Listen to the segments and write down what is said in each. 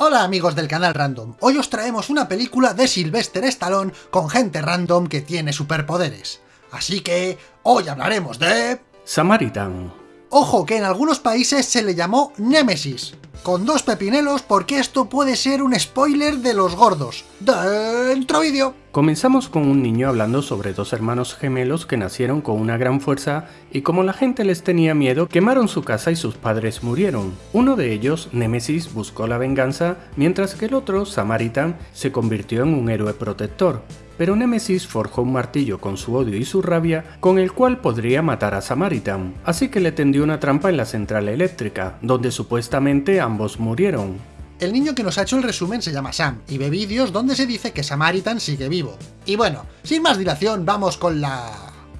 Hola amigos del canal Random, hoy os traemos una película de Sylvester Stallone con gente random que tiene superpoderes. Así que, hoy hablaremos de... Samaritan. Ojo que en algunos países se le llamó Némesis, con dos pepinelos porque esto puede ser un spoiler de los gordos. Dentro vídeo. Comenzamos con un niño hablando sobre dos hermanos gemelos que nacieron con una gran fuerza y como la gente les tenía miedo, quemaron su casa y sus padres murieron. Uno de ellos, Nemesis, buscó la venganza, mientras que el otro, Samaritan, se convirtió en un héroe protector. Pero Nemesis forjó un martillo con su odio y su rabia, con el cual podría matar a Samaritan, así que le tendió una trampa en la central eléctrica, donde supuestamente ambos murieron. El niño que nos ha hecho el resumen se llama Sam, y ve vídeos donde se dice que Samaritan sigue vivo. Y bueno, sin más dilación, vamos con la...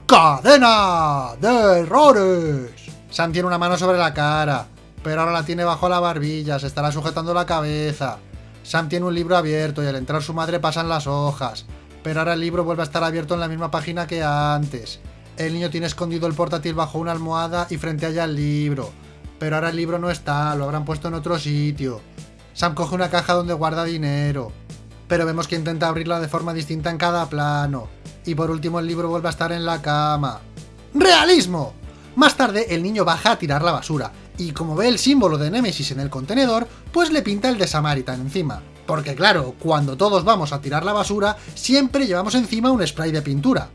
¡Cadena de errores! Sam tiene una mano sobre la cara, pero ahora la tiene bajo la barbilla, se estará sujetando la cabeza. Sam tiene un libro abierto y al entrar su madre pasan las hojas, pero ahora el libro vuelve a estar abierto en la misma página que antes. El niño tiene escondido el portátil bajo una almohada y frente a ella el libro, pero ahora el libro no está, lo habrán puesto en otro sitio. Sam coge una caja donde guarda dinero, pero vemos que intenta abrirla de forma distinta en cada plano. Y por último el libro vuelve a estar en la cama. ¡Realismo! Más tarde el niño baja a tirar la basura, y como ve el símbolo de Nemesis en el contenedor, pues le pinta el de Samaritan encima. Porque claro, cuando todos vamos a tirar la basura, siempre llevamos encima un spray de pintura.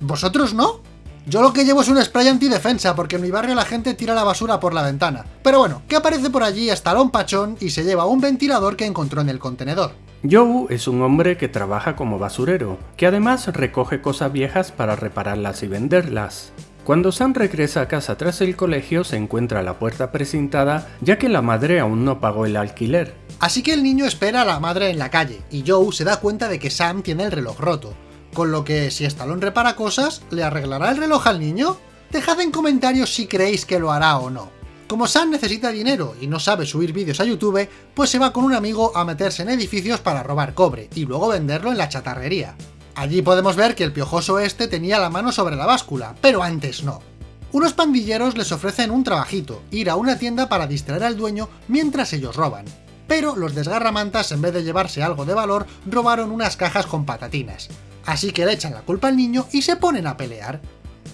¿Vosotros no? Yo lo que llevo es un spray antidefensa, porque en mi barrio la gente tira la basura por la ventana. Pero bueno, que aparece por allí Estalón Pachón y se lleva un ventilador que encontró en el contenedor. Joe es un hombre que trabaja como basurero, que además recoge cosas viejas para repararlas y venderlas. Cuando Sam regresa a casa tras el colegio se encuentra la puerta precintada ya que la madre aún no pagó el alquiler. Así que el niño espera a la madre en la calle, y Joe se da cuenta de que Sam tiene el reloj roto, con lo que si Stallone repara cosas, ¿le arreglará el reloj al niño? Dejad en comentarios si creéis que lo hará o no. Como Sam necesita dinero y no sabe subir vídeos a YouTube, pues se va con un amigo a meterse en edificios para robar cobre, y luego venderlo en la chatarrería. Allí podemos ver que el piojoso este tenía la mano sobre la báscula, pero antes no. Unos pandilleros les ofrecen un trabajito, ir a una tienda para distraer al dueño mientras ellos roban. Pero los desgarramantas, en vez de llevarse algo de valor, robaron unas cajas con patatinas así que le echan la culpa al niño y se ponen a pelear.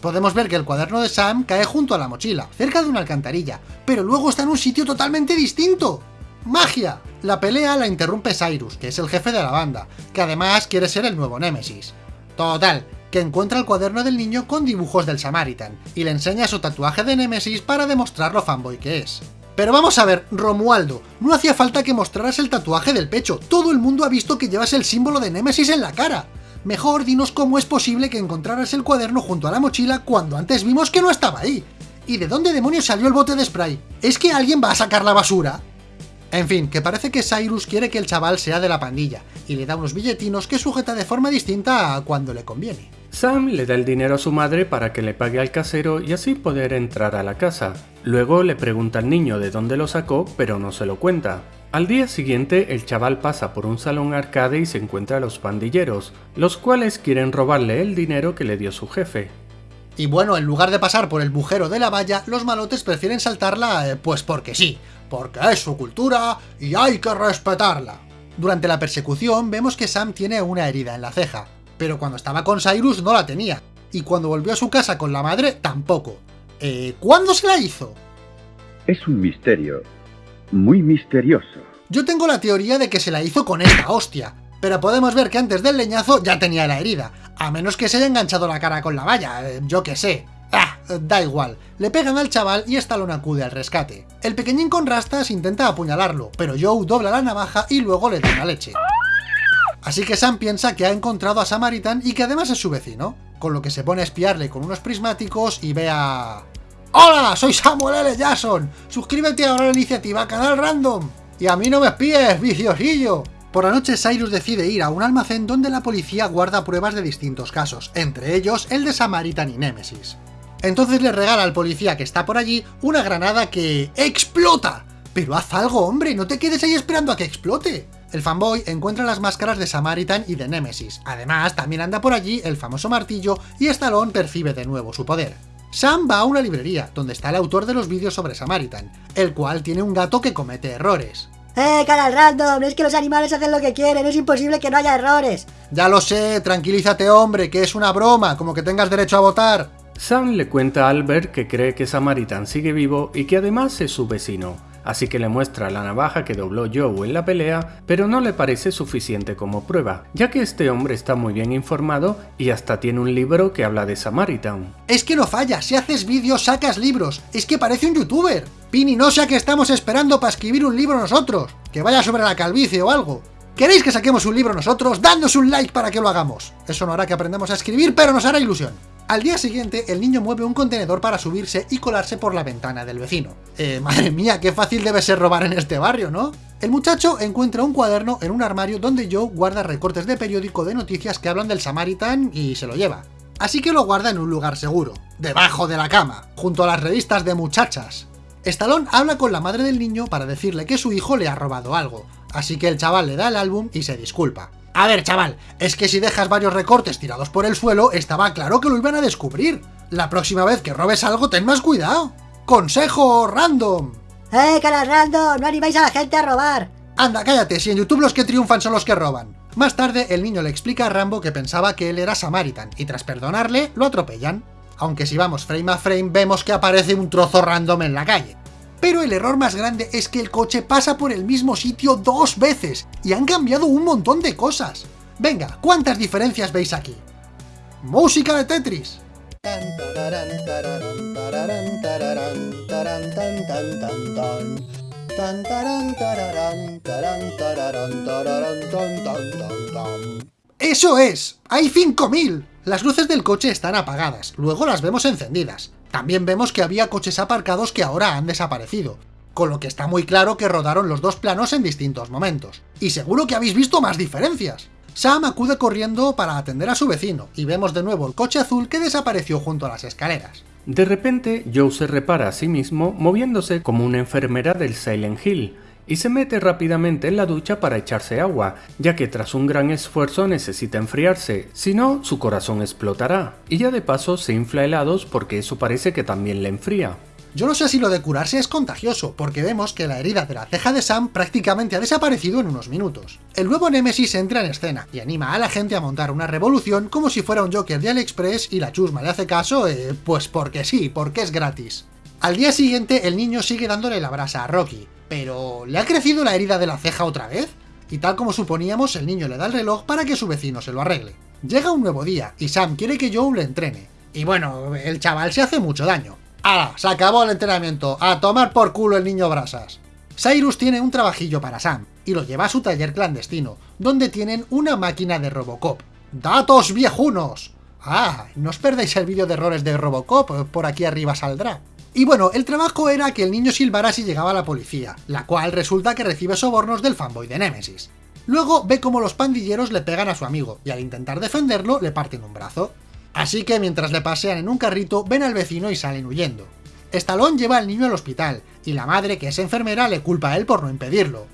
Podemos ver que el cuaderno de Sam cae junto a la mochila, cerca de una alcantarilla, pero luego está en un sitio totalmente distinto. ¡Magia! La pelea la interrumpe Cyrus, que es el jefe de la banda, que además quiere ser el nuevo Némesis. Total, que encuentra el cuaderno del niño con dibujos del Samaritan, y le enseña su tatuaje de Némesis para demostrar lo fanboy que es. Pero vamos a ver, Romualdo, no hacía falta que mostraras el tatuaje del pecho, todo el mundo ha visto que llevas el símbolo de Némesis en la cara. Mejor dinos cómo es posible que encontraras el cuaderno junto a la mochila cuando antes vimos que no estaba ahí. ¿Y de dónde demonios salió el bote de spray? ¿Es que alguien va a sacar la basura? En fin, que parece que Cyrus quiere que el chaval sea de la pandilla, y le da unos billetinos que sujeta de forma distinta a cuando le conviene. Sam le da el dinero a su madre para que le pague al casero y así poder entrar a la casa. Luego le pregunta al niño de dónde lo sacó, pero no se lo cuenta. Al día siguiente, el chaval pasa por un salón arcade y se encuentra a los pandilleros, los cuales quieren robarle el dinero que le dio su jefe. Y bueno, en lugar de pasar por el bujero de la valla, los malotes prefieren saltarla, eh, pues porque sí, porque es su cultura y hay que respetarla. Durante la persecución vemos que Sam tiene una herida en la ceja, pero cuando estaba con Cyrus no la tenía, y cuando volvió a su casa con la madre tampoco. Eh, ¿Cuándo se la hizo? Es un misterio, muy misterioso. Yo tengo la teoría de que se la hizo con esta hostia, pero podemos ver que antes del leñazo ya tenía la herida, a menos que se haya enganchado la cara con la valla, eh, yo que sé. Ah, da igual, le pegan al chaval y Stallone acude al rescate. El pequeñín con rastas intenta apuñalarlo, pero Joe dobla la navaja y luego le da una leche. Así que Sam piensa que ha encontrado a Samaritan y que además es su vecino, con lo que se pone a espiarle con unos prismáticos y ve a... ¡Hola! Soy Samuel L. Jackson. Suscríbete ahora a la iniciativa Canal Random. Y a mí no me espíes, viciosillo. Por la noche Cyrus decide ir a un almacén donde la policía guarda pruebas de distintos casos, entre ellos el de Samaritan y Nemesis. Entonces le regala al policía que está por allí una granada que... ¡explota! Pero haz algo, hombre, no te quedes ahí esperando a que explote. El fanboy encuentra las máscaras de Samaritan y de Nemesis. Además, también anda por allí el famoso martillo y Stallone percibe de nuevo su poder. Sam va a una librería, donde está el autor de los vídeos sobre Samaritan, el cual tiene un gato que comete errores. ¡Eh, canal random! Es que los animales hacen lo que quieren, es imposible que no haya errores. Ya lo sé, tranquilízate hombre, que es una broma, como que tengas derecho a votar. Sam le cuenta a Albert que cree que Samaritan sigue vivo y que además es su vecino, así que le muestra la navaja que dobló Joe en la pelea, pero no le parece suficiente como prueba, ya que este hombre está muy bien informado y hasta tiene un libro que habla de Samaritan. Es que no falla, si haces vídeos sacas libros, es que parece un youtuber. Pini, no sea que estamos esperando para escribir un libro nosotros, que vaya sobre la calvicie o algo. ¿Queréis que saquemos un libro nosotros? ¡Dadnos un like para que lo hagamos! Eso no hará que aprendamos a escribir, pero nos hará ilusión. Al día siguiente, el niño mueve un contenedor para subirse y colarse por la ventana del vecino. Eh, madre mía, qué fácil debe ser robar en este barrio, ¿no? El muchacho encuentra un cuaderno en un armario donde Joe guarda recortes de periódico de noticias que hablan del Samaritan y se lo lleva. Así que lo guarda en un lugar seguro, debajo de la cama, junto a las revistas de muchachas. Stallone habla con la madre del niño para decirle que su hijo le ha robado algo, así que el chaval le da el álbum y se disculpa. A ver, chaval, es que si dejas varios recortes tirados por el suelo, estaba claro que lo iban a descubrir. La próxima vez que robes algo, ten más cuidado. ¡Consejo random! ¡Eh, canal random! ¡No animáis a la gente a robar! Anda, cállate, si en YouTube los que triunfan son los que roban. Más tarde, el niño le explica a Rambo que pensaba que él era Samaritan, y tras perdonarle, lo atropellan aunque si vamos frame a frame vemos que aparece un trozo random en la calle. Pero el error más grande es que el coche pasa por el mismo sitio dos veces, y han cambiado un montón de cosas. Venga, ¿cuántas diferencias veis aquí? ¡Música de Tetris! ¡Eso es! ¡Hay 5000! Las luces del coche están apagadas, luego las vemos encendidas. También vemos que había coches aparcados que ahora han desaparecido, con lo que está muy claro que rodaron los dos planos en distintos momentos. Y seguro que habéis visto más diferencias. Sam acude corriendo para atender a su vecino, y vemos de nuevo el coche azul que desapareció junto a las escaleras. De repente, Joe se repara a sí mismo moviéndose como una enfermera del Silent Hill, y se mete rápidamente en la ducha para echarse agua, ya que tras un gran esfuerzo necesita enfriarse, si no su corazón explotará, y ya de paso se infla helados porque eso parece que también le enfría. Yo no sé si lo de curarse es contagioso, porque vemos que la herida de la ceja de Sam prácticamente ha desaparecido en unos minutos. El nuevo Nemesis entra en escena, y anima a la gente a montar una revolución como si fuera un Joker de AliExpress y la chusma le hace caso, eh, pues porque sí, porque es gratis. Al día siguiente el niño sigue dándole la brasa a Rocky, pero ¿le ha crecido la herida de la ceja otra vez? Y tal como suponíamos, el niño le da el reloj para que su vecino se lo arregle. Llega un nuevo día, y Sam quiere que Joe le entrene. Y bueno, el chaval se hace mucho daño. ¡Ah! Se acabó el entrenamiento. ¡A tomar por culo el niño brasas! Cyrus tiene un trabajillo para Sam, y lo lleva a su taller clandestino, donde tienen una máquina de Robocop. ¡Datos viejunos! ¡Ah! No os perdáis el vídeo de errores de Robocop, por aquí arriba saldrá. Y bueno, el trabajo era que el niño silbara si llegaba la policía, la cual resulta que recibe sobornos del fanboy de Nemesis. Luego ve cómo los pandilleros le pegan a su amigo, y al intentar defenderlo le parten un brazo. Así que mientras le pasean en un carrito, ven al vecino y salen huyendo. Stallone lleva al niño al hospital, y la madre, que es enfermera, le culpa a él por no impedirlo.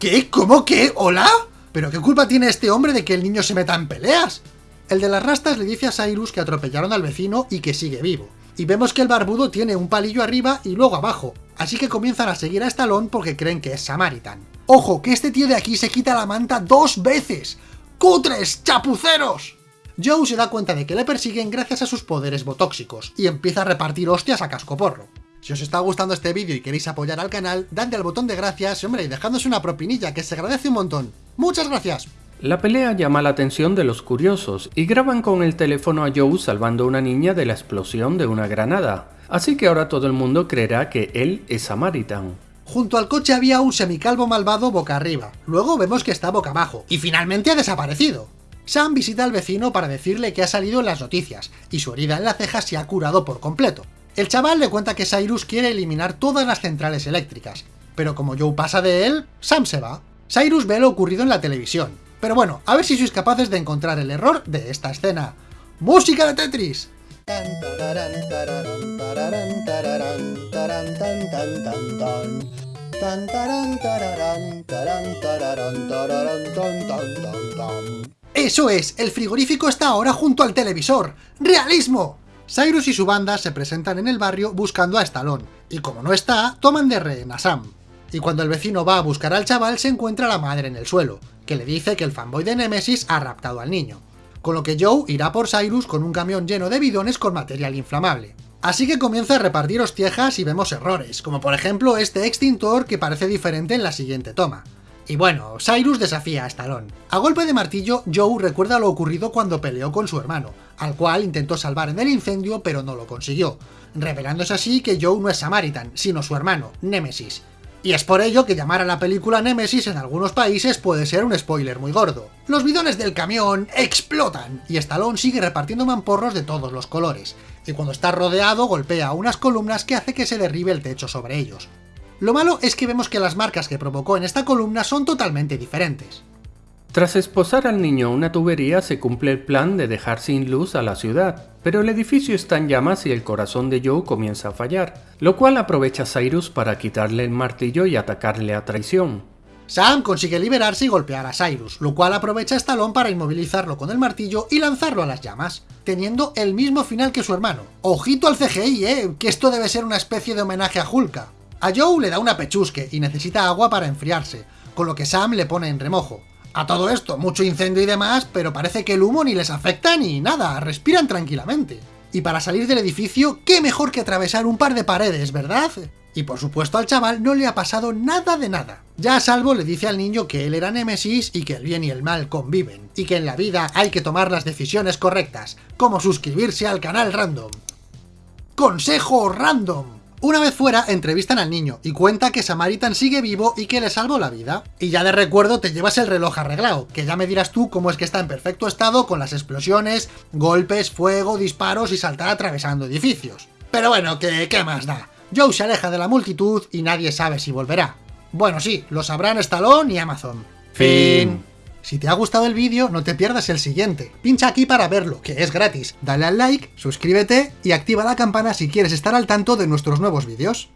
¿Qué? ¿Cómo qué? ¿Hola? ¿Pero qué culpa tiene este hombre de que el niño se meta en peleas? El de las rastas le dice a Cyrus que atropellaron al vecino y que sigue vivo y vemos que el barbudo tiene un palillo arriba y luego abajo, así que comienzan a seguir a Stallone porque creen que es Samaritan. ¡Ojo, que este tío de aquí se quita la manta dos veces! ¡Cutres, chapuceros! Joe se da cuenta de que le persiguen gracias a sus poderes botóxicos, y empieza a repartir hostias a cascoporro. Si os está gustando este vídeo y queréis apoyar al canal, dadle al botón de gracias, hombre, y dejándose una propinilla, que se agradece un montón. ¡Muchas gracias! La pelea llama la atención de los curiosos y graban con el teléfono a Joe salvando a una niña de la explosión de una granada. Así que ahora todo el mundo creerá que él es Samaritan. Junto al coche había un semicalvo malvado boca arriba, luego vemos que está boca abajo, y finalmente ha desaparecido. Sam visita al vecino para decirle que ha salido en las noticias, y su herida en la ceja se ha curado por completo. El chaval le cuenta que Cyrus quiere eliminar todas las centrales eléctricas, pero como Joe pasa de él, Sam se va. Cyrus ve lo ocurrido en la televisión, pero bueno, a ver si sois capaces de encontrar el error de esta escena. ¡Música de Tetris! ¡Eso es! El frigorífico está ahora junto al televisor. ¡Realismo! Cyrus y su banda se presentan en el barrio buscando a Stallone, y como no está, toman de rehén a Sam. y cuando el vecino va a buscar al chaval se encuentra a la madre en el suelo, que le dice que el fanboy de Nemesis ha raptado al niño. Con lo que Joe irá por Cyrus con un camión lleno de bidones con material inflamable. Así que comienza a repartir hostiejas y vemos errores, como por ejemplo este extintor que parece diferente en la siguiente toma. Y bueno, Cyrus desafía a Stallone. A golpe de martillo, Joe recuerda lo ocurrido cuando peleó con su hermano, al cual intentó salvar en el incendio pero no lo consiguió, revelándose así que Joe no es Samaritan, sino su hermano, Nemesis. Y es por ello que llamar a la película Nemesis en algunos países puede ser un spoiler muy gordo. Los bidones del camión explotan, y Stallone sigue repartiendo mamporros de todos los colores, y cuando está rodeado golpea unas columnas que hace que se derribe el techo sobre ellos. Lo malo es que vemos que las marcas que provocó en esta columna son totalmente diferentes. Tras esposar al niño a una tubería se cumple el plan de dejar sin luz a la ciudad, pero el edificio está en llamas y el corazón de Joe comienza a fallar, lo cual aprovecha Cyrus para quitarle el martillo y atacarle a traición. Sam consigue liberarse y golpear a Cyrus, lo cual aprovecha a Stallone para inmovilizarlo con el martillo y lanzarlo a las llamas, teniendo el mismo final que su hermano. Ojito al CGI, eh, que esto debe ser una especie de homenaje a Hulka. A Joe le da una pechusque y necesita agua para enfriarse, con lo que Sam le pone en remojo. A todo esto, mucho incendio y demás, pero parece que el humo ni les afecta ni nada, respiran tranquilamente. Y para salir del edificio, qué mejor que atravesar un par de paredes, ¿verdad? Y por supuesto al chaval no le ha pasado nada de nada. Ya a salvo le dice al niño que él era Némesis y que el bien y el mal conviven, y que en la vida hay que tomar las decisiones correctas, como suscribirse al canal random. ¡Consejo random! Una vez fuera, entrevistan al niño y cuenta que Samaritan sigue vivo y que le salvó la vida. Y ya de recuerdo te llevas el reloj arreglado, que ya me dirás tú cómo es que está en perfecto estado con las explosiones, golpes, fuego, disparos y saltar atravesando edificios. Pero bueno, que qué más da. Joe se aleja de la multitud y nadie sabe si volverá. Bueno sí, lo sabrán Stallone y Amazon. Fin. Si te ha gustado el vídeo, no te pierdas el siguiente. Pincha aquí para verlo, que es gratis. Dale al like, suscríbete y activa la campana si quieres estar al tanto de nuestros nuevos vídeos.